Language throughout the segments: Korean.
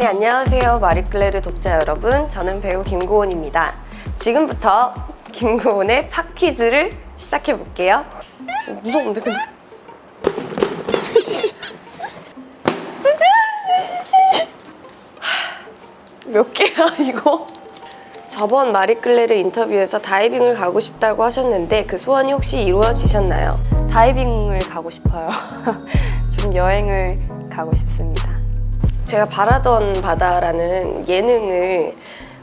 안녕하세요 마리클레르 독자 여러분 저는 배우 김고은입니다 지금부터 김고은의 팝퀴즈를 시작해 볼게요 어, 무서운데 근데 몇 개야 이거? 저번 마리클레르 인터뷰에서 다이빙을 가고 싶다고 하셨는데 그 소원이 혹시 이루어지셨나요? 다이빙을 가고 싶어요. 좀 여행을 가고 싶습니다. 제가 바라던 바다라는 예능을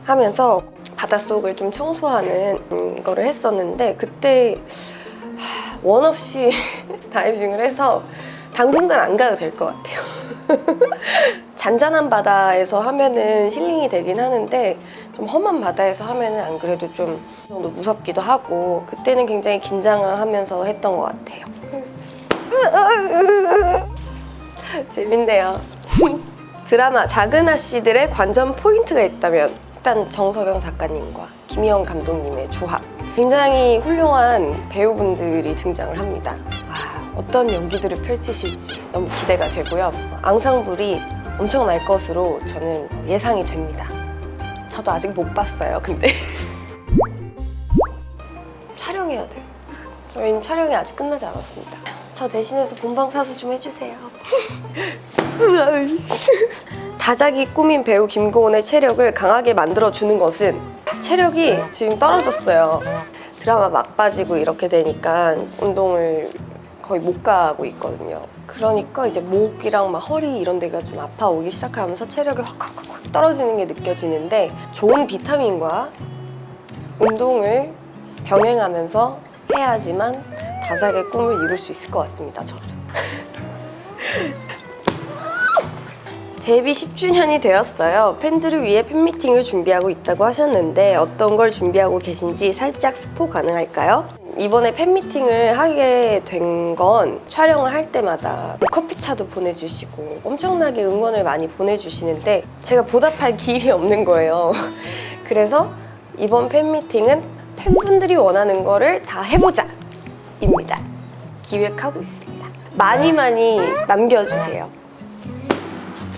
하면서 바닷속을 좀 청소하는 음, 거를 했었는데 그때 하, 원 없이 다이빙을 해서 당분간 안 가도 될 것 같아요. 잔잔한 바다에서 하면은 힐링이 되긴 하는데 좀 험한 바다에서 하면은 안 그래도 좀 정도 무섭기도 하고 그때는 굉장히 긴장을 하면서 했던 것 같아요. 재밌네요. 드라마 작은 아씨들의 관전 포인트가 있다면 일단 정석영 작가님과 김희영 감독님의 조합. 굉장히 훌륭한 배우분들이 등장을 합니다. 아, 어떤 연기들을 펼치실지 너무 기대가 되고요. 앙상블이 엄청날 것으로 저는 예상이 됩니다. 저도 아직 못 봤어요 근데. 촬영해야 돼요. 저희는 촬영이 아직 끝나지 않았습니다. 저 대신해서 본방 사수 좀 해주세요 다작이 꾸민 배우 김고은의 체력을 강하게 만들어주는 것은 체력이 지금 떨어졌어요. 드라마 막 빠지고 이렇게 되니까 운동을 거의 못 가고 있거든요. 그러니까 이제 목이랑 막 허리 이런 데가 좀 아파오기 시작하면서 체력이 확확확 떨어지는 게 느껴지는데 좋은 비타민과 운동을 병행하면서 해야지만 다작의 꿈을 이룰 수 있을 것 같습니다 저도 데뷔 10주년이 되었어요. 팬들을 위해 팬미팅을 준비하고 있다고 하셨는데 어떤 걸 준비하고 계신지 살짝 스포 가능할까요? 이번에 팬미팅을 하게 된 건 촬영을 할 때마다 커피차도 보내주시고 엄청나게 응원을 많이 보내주시는데 제가 보답할 길이 없는 거예요. 그래서 이번 팬미팅은 팬분들이 원하는 거를 다 해보자! 입니다. 기획하고 있습니다. 많이 많이 남겨주세요.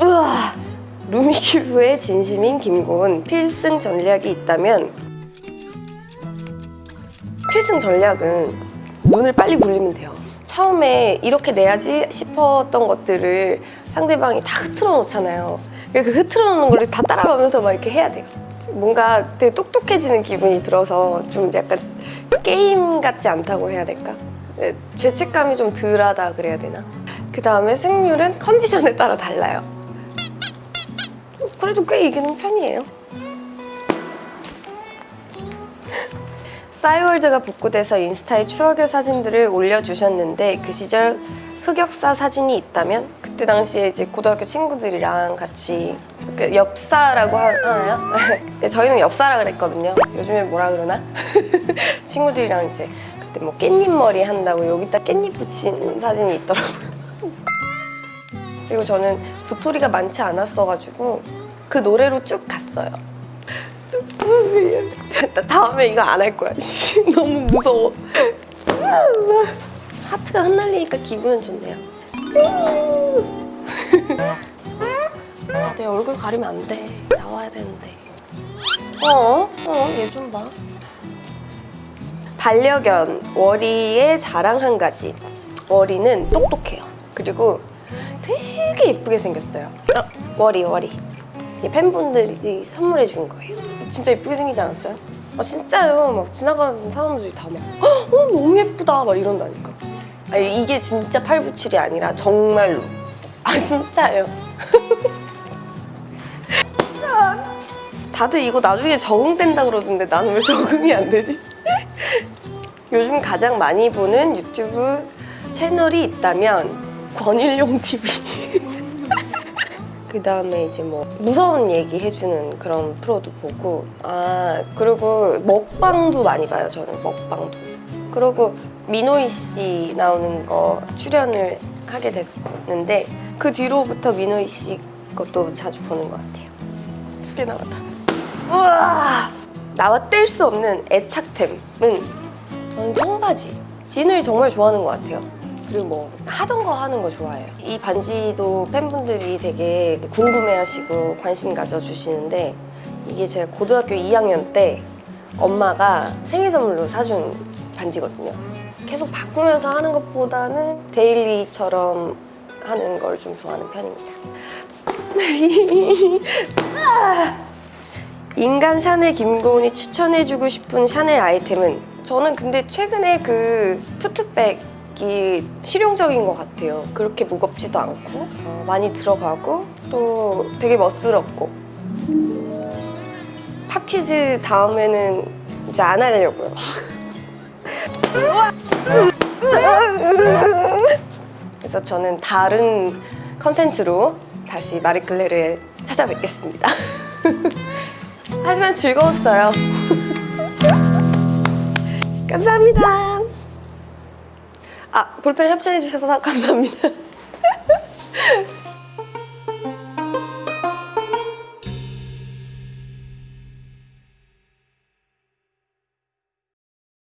우와! 루미큐브의 진심인 김고은 필승 전략이 있다면 필승 전략은 눈을 빨리 굴리면 돼요 처음에 이렇게 내야지 싶었던 것들을 상대방이 다 흐트러 놓잖아요 그 흐트러 놓는 걸 다 따라가면서 막 이렇게 해야 돼요 뭔가 되게 똑똑해지는 기분이 들어서 좀 약간 게임 같지 않다고 해야 될까? 네, 죄책감이 좀 덜하다 그래야 되나? 그 다음에 승률은 컨디션에 따라 달라요 그래도 꽤 이기는 편이에요 싸이월드가 복구돼서 인스타에 추억의 사진들을 올려주셨는데 그 시절 흑역사 사진이 있다면 그때 당시에 이제 고등학교 친구들이랑 같이 그 엽사라고 하나요? 네, 저희는 엽사라 그랬거든요 요즘에 뭐라 그러나? 친구들이랑 이제 그때 뭐 깻잎 머리 한다고 여기다 깻잎 붙인 사진이 있더라고요 그리고 저는 도토리가 많지 않았어가지고 그 노래로 쭉 갔어요. 다음에 이거 안 할 거야. 너무 무서워. 하트가 흩날리니까 기분은 좋네요. 아, 내 얼굴 가리면 안 돼. 나와야 되는데. 어? 어? 얘 좀 봐. 반려견 워리의 자랑 한 가지. 워리는 똑똑해요. 그리고 되게 예쁘게 생겼어요. 어, 워리 워리. 이 팬분들이 선물해 준 거예요. 진짜 예쁘게 생기지 않았어요? 아 진짜요? 막 지나가는 사람들이 다막 어, 너무 예쁘다. 막 이런다니까. 아니, 이게 진짜 팔부칠이 아니라 정말로. 아 진짜예요? 다들 이거 나중에 적응된다 그러던데 나는 왜 적응이 안 되지? 요즘 가장 많이 보는 유튜브 채널이 있다면 권일용 TV 그 다음에 이제 뭐 무서운 얘기 해주는 그런 프로도 보고 아 그리고 먹방도 많이 봐요 저는 먹방도. 그리고 민호이 씨 나오는 거 출연을 하게 됐는데 그 뒤로부터 민호이 씨 것도 자주 보는 것 같아요. 두 개 나왔다. 우와! 나와 뗄 수 없는 애착템은 저는 청바지. 진을 정말 좋아하는 것 같아요 그리고 뭐 하던 거 하는 거 좋아해요. 이 반지도 팬분들이 되게 궁금해하시고 관심 가져주시는데 이게 제가 고등학교 2학년 때 엄마가 생일 선물로 사준 반지거든요. 계속 바꾸면서 하는 것보다는 데일리처럼 하는 걸 좀 좋아하는 편입니다. 인간 샤넬 김고은이 추천해주고 싶은 샤넬 아이템은 저는 근데 최근에 그 투투백 이 실용적인 것 같아요. 그렇게 무겁지도 않고 어, 많이 들어가고 또 되게 멋스럽고 팝퀴즈 다음에는 이제 안 하려고요. 그래서 저는 다른 컨텐츠로 다시 마리클레르에 찾아뵙겠습니다. 하지만 즐거웠어요. 감사합니다. 아, 볼펜 협찬해주셔서 감사합니다.